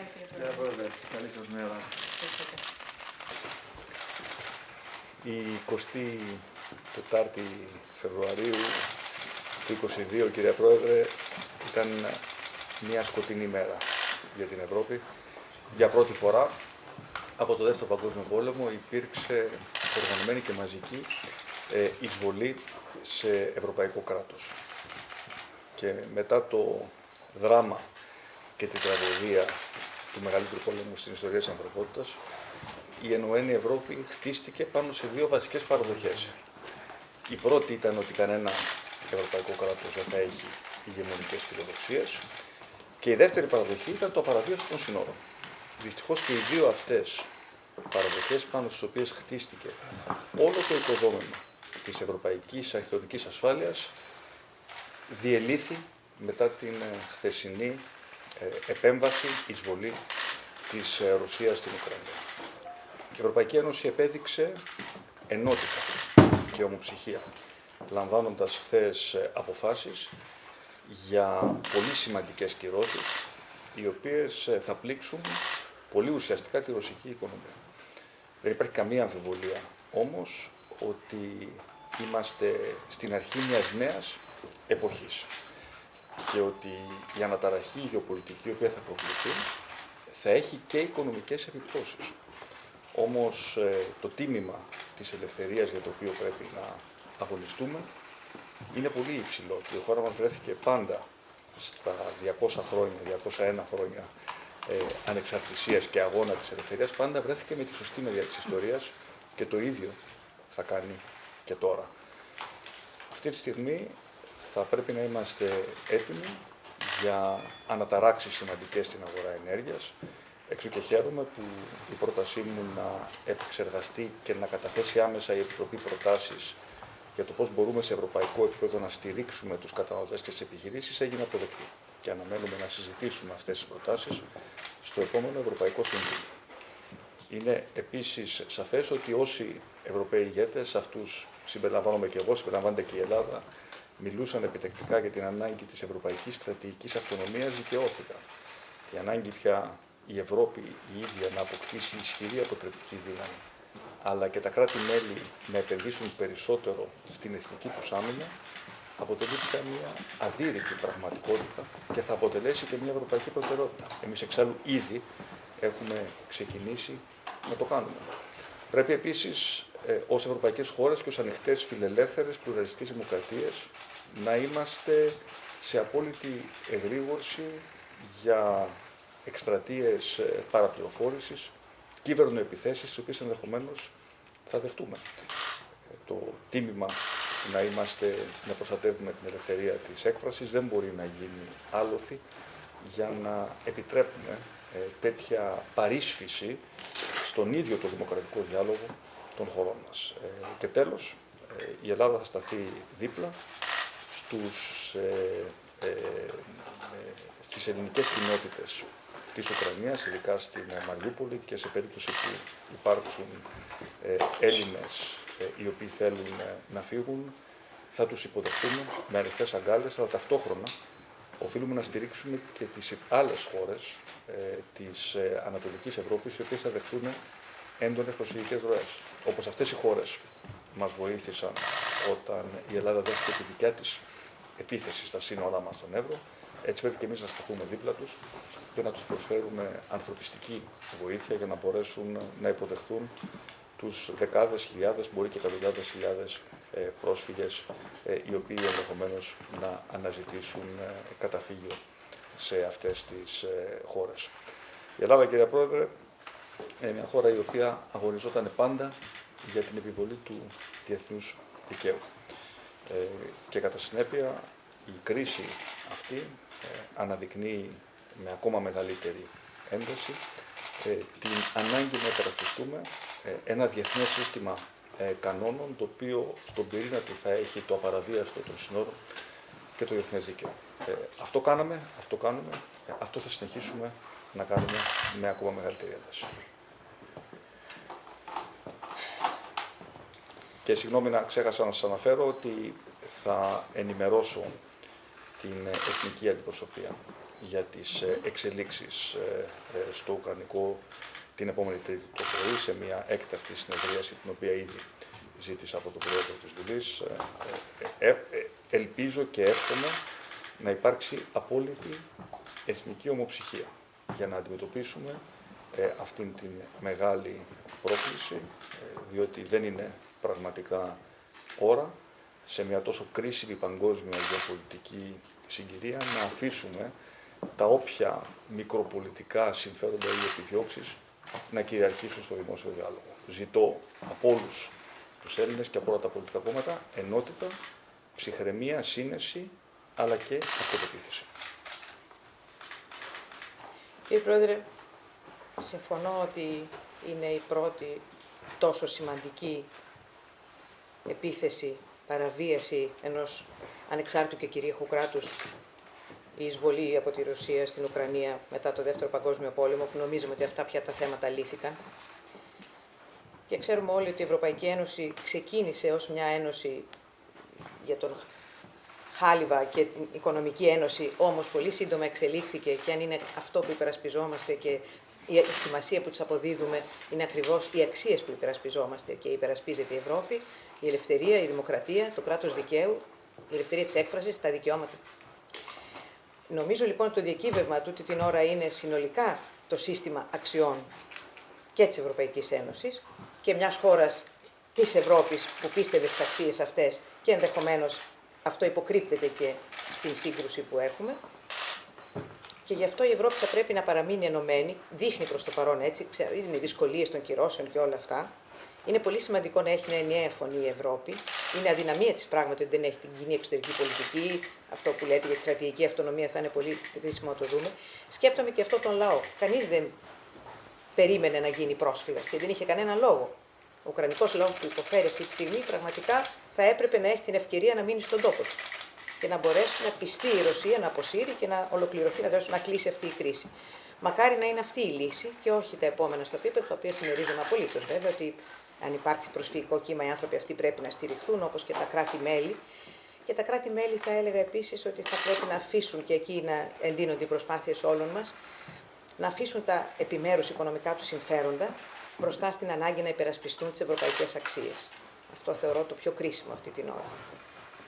μέρα, κύριε Κύριε Πρόεδρε. Πρόεδρε, καλή σας μέρα. Ευχαριστώ. Η 24η Φεβρουαρίου του 2022, κύριε Πρόεδρε, ήταν μια σκοτεινή μέρα για την Ευρώπη. Για πρώτη φορά από το Δεύτερο Παγκόσμιο Πόλεμο υπήρξε οργανωμένη και μαζική ε, εισβολή σε ευρωπαϊκό κράτος. Και μετά το δράμα και την τραγωδία του μεγαλύτερου πόλεμου στην ιστορία της ανθρωπότητας, η Ενωμένη Ευρώπη χτίστηκε πάνω σε δύο βασικές παραδοχές. Η πρώτη ήταν ότι κανένα ευρωπαϊκό κράτος δεν θα έχει ηγεμονικές φιλοδοξίες και η δεύτερη παραδοχή ήταν το απαραβίαστο των συνόρων. Δυστυχώς και οι δύο αυτές παραδοχές πάνω στις οποίες χτίστηκε όλο το οικοδόμημα της ευρωπαϊκής αρχαιολογικής ασφάλειας διελήθη μετά την ε, χθεσινή ε, επέμβαση, εισβολή της ε, Ρωσίας στην Ουκρανία. Η Ευρωπαϊκή Ένωση επέδειξε ενότητα και ομοψυχία, λαμβάνοντας χθες αποφάσεις για πολύ σημαντικές κυρώσεις, οι οποίες ε, θα πλήξουν πολύ ουσιαστικά τη ρωσική οικονομία. Δεν υπάρχει καμία αμφιβολία όμως ότι είμαστε στην αρχή μιας νέας εποχής και ότι η αναταραχή γεωπολιτική η οποία θα προκληθεί θα έχει και οικονομικές επιπτώσεις. Όμως ε, το τίμημα της ελευθερίας για το οποίο πρέπει να αγωνιστούμε είναι πολύ υψηλό και η χώρα μας βρέθηκε πάντα στα 200 χρόνια, 201 χρόνια ε, ανεξαρτησίας και αγώνα της ελευθερίας, πάντα βρέθηκε με τη σωστή μεριά της ιστορίας και το ίδιο θα κάνει και τώρα. Αυτή τη στιγμή θα πρέπει να είμαστε έτοιμοι για αναταράξεις σημαντικές στην αγορά ενέργειας. Εξού και χαίρομαι που η πρότασή μου να επεξεργαστεί και να καταθέσει άμεσα η Επιτροπή προτάσεις για το πώς μπορούμε σε ευρωπαϊκό επίπεδο να στηρίξουμε τους καταναλωτές και τις επιχειρήσεις έγινε αποδεκτή. Και αναμένουμε να συζητήσουμε αυτές τις προτάσεις στο επόμενο Ευρωπαϊκό Συμβούλιο. Είναι επίσης σαφές ότι όσοι Ευρωπαίοι ηγέτες, αυτούς συμπεριλαμβάνομαι και εγώ, συμπεριλαμβάνεται και η Ελλάδα, μιλούσαν επιτεκτικά για την ανάγκη της ευρωπαϊκής στρατηγικής αυτονομίας δικαιώθηκαν. Η ανάγκη πια η Ευρώπη η ίδια να αποκτήσει ισχυρή αποτρεπτική δύναμη, αλλά και τα κράτη-μέλη να επενδύσουν περισσότερο στην εθνική τους άμυνα, αποτελεί πια μια αδύρυτη πραγματικότητα και θα αποτελέσει και μια ευρωπαϊκή προτεραιότητα. Εμείς εξάλλου ήδη έχουμε ξεκινήσει να το κάνουμε. Πρέπει επίσης ε, ως ευρωπαϊκές χώρες και ως ανοιχτές φιλελεύθερες πλουραλιστικές δημοκρατίες να είμαστε σε απόλυτη εγρήγορση για εκστρατείες ε, παραπληροφόρησης, κυβερνοεπιθέσεις, τις οποίες ενδεχομένως θα δεχτούμε. Ε, το τίμημα να είμαστε, να προστατεύουμε την ελευθερία της έκφρασης δεν μπορεί να γίνει άλοθη για να επιτρέπουμε ε, τέτοια παρίσφυση στον ίδιο το δημοκρατικό διάλογο των χωρών μας. Ε, και τέλος, ε, η Ελλάδα θα σταθεί δίπλα στους, ε, ε, ε, στις ελληνικές κοινότητες της Ουκρανίας, ειδικά στην Μαριούπολη και σε περίπτωση που υπάρξουν ε, Έλληνες ε, οι οποίοι θέλουν να φύγουν, θα τους υποδεχτούμε με ανοιχτές αγκάλες, αλλά ταυτόχρονα οφείλουμε να στηρίξουμε και τις άλλες χώρες ε, της ε, Ανατολικής Ευρώπης, οι οποίες θα δεχτούν έντονες προσφυγικές ροές. Όπως αυτές οι χώρες μας βοήθησαν όταν η Ελλάδα δέχτηκε τη δικιά της επίθεση στα σύνορά μας στον Εύρο, έτσι πρέπει και εμείς να σταθούμε δίπλα τους και να τους προσφέρουμε ανθρωπιστική βοήθεια για να μπορέσουν να υποδεχθούν τους δεκάδες χιλιάδες, μπορεί και εκατοντάδες χιλιάδες ε, πρόσφυγες, ε, οι οποίοι ενδεχομένως να αναζητήσουν ε, καταφύγιο σε αυτές τις χώρες. Η Ελλάδα, κύριε Πρόεδρε, είναι μια χώρα η οποία αγωνιζόταν πάντα για την επιβολή του διεθνούς δικαίου. Και κατά συνέπεια η κρίση αυτή αναδεικνύει με ακόμα μεγαλύτερη ένταση την ανάγκη να υπερασπιστούμε ένα διεθνές σύστημα ε, κανόνων, το οποίο στον πυρήνα του θα έχει το απαραβίαστο των συνόρων και το διεθνές δίκαιο. Ε, αυτό κάναμε, αυτό κάνουμε, ε, αυτό θα συνεχίσουμε να κάνουμε με ακόμα μεγαλύτερη ένταση. Και συγγνώμη να ξέχασα να σας αναφέρω ότι θα ενημερώσω την εθνική αντιπροσωπεία για τις ε, εξελίξεις ε, ε, στο Ουκρανικό την επόμενη Τρίτη το πρωί σε μια έκτακτη συνεδρίαση την οποία ήδη ζήτησα από τον Πρόεδρο της Βουλής. Ελπίζω και εύχομαι να υπάρξει απόλυτη εθνική ομοψυχία για να αντιμετωπίσουμε αυτήν την μεγάλη πρόκληση, διότι δεν είναι πραγματικά ώρα σε μια τόσο κρίσιμη παγκόσμια γεωπολιτική συγκυρία να αφήσουμε τα όποια μικροπολιτικά συμφέροντα ή επιδιώξεις να κυριαρχήσουν στο δημόσιο διάλογο. Ζητώ από όλους τους Έλληνες και από όλα τα πολιτικά κόμματα ενότητα, ψυχραιμία, σύνεση αλλά και αυτοπεποίθηση. Κύριε Πρόεδρε, συμφωνώ ότι είναι η πρώτη τόσο σημαντική επίθεση, παραβίαση ενός ανεξάρτητου και κυρίαρχου κράτους η εισβολή από τη Ρωσία στην Ουκρανία μετά το Δεύτερο Παγκόσμιο Πόλεμο, που νομίζουμε ότι αυτά πια τα θέματα λύθηκαν. Και ξέρουμε όλοι ότι η Ευρωπαϊκή Ένωση ξεκίνησε ως μια ένωση για τον Χάλιβα και την Οικονομική Ένωση, όμως πολύ σύντομα εξελίχθηκε και αν είναι αυτό που υπερασπιζόμαστε και η σημασία που τους αποδίδουμε είναι ακριβώς οι αξίες που υπερασπιζόμαστε και υπερασπίζεται η Ευρώπη, η ελευθερία, η δημοκρατία, το κράτος δικαίου, η ελευθερία της έκφρασης, τα δικαιώματα. Νομίζω λοιπόν ότι το διακύβευμα τούτη την ώρα είναι συνολικά το σύστημα αξιών και της Ευρωπαϊκής Ένωσης και μιας χώρας της Ευρώπης που πίστευε στις αξίες αυτές και ενδεχομένως αυτό υποκρύπτεται και στην σύγκρουση που έχουμε. Και γι' αυτό η Ευρώπη θα πρέπει να παραμείνει ενωμένη, δείχνει προς το παρόν έτσι, ξέρω, είναι οι δυσκολίες των κυρώσεων και όλα αυτά, είναι πολύ σημαντικό να έχει μια ενιαία φωνή η Ευρώπη. Είναι αδυναμία της πράγματι ότι δεν έχει την κοινή εξωτερική πολιτική. Αυτό που λέτε για τη στρατηγική αυτονομία θα είναι πολύ χρήσιμο να το δούμε. Σκέφτομαι και αυτό τον λαό. Κανείς δεν περίμενε να γίνει πρόσφυγας και δεν είχε κανένα λόγο. Ο Ουκρανικός λαός που υποφέρει αυτή τη στιγμή πραγματικά θα έπρεπε να έχει την ευκαιρία να μείνει στον τόπο του και να μπορέσει να πιστεί η Ρωσία να αποσύρει και να ολοκληρωθεί, να, να κλείσει αυτή η κρίση. Μακάρι να είναι αυτή η λύση και όχι τα επόμενα στο επίπεδο, τα οποία συμμερίζομαι απολύτως βέβαια ότι αν υπάρξει προσφυγικό κύμα, οι άνθρωποι αυτοί πρέπει να στηριχθούν, όπως και τα κράτη-μέλη. Και τα κράτη-μέλη θα έλεγα επίσης ότι θα πρέπει να αφήσουν και εκεί να εντείνονται οι προσπάθειες όλων μας, να αφήσουν τα επιμέρους οικονομικά τους συμφέροντα μπροστά στην ανάγκη να υπερασπιστούν τις ευρωπαϊκές αξίες. Αυτό θεωρώ το πιο κρίσιμο αυτή την ώρα.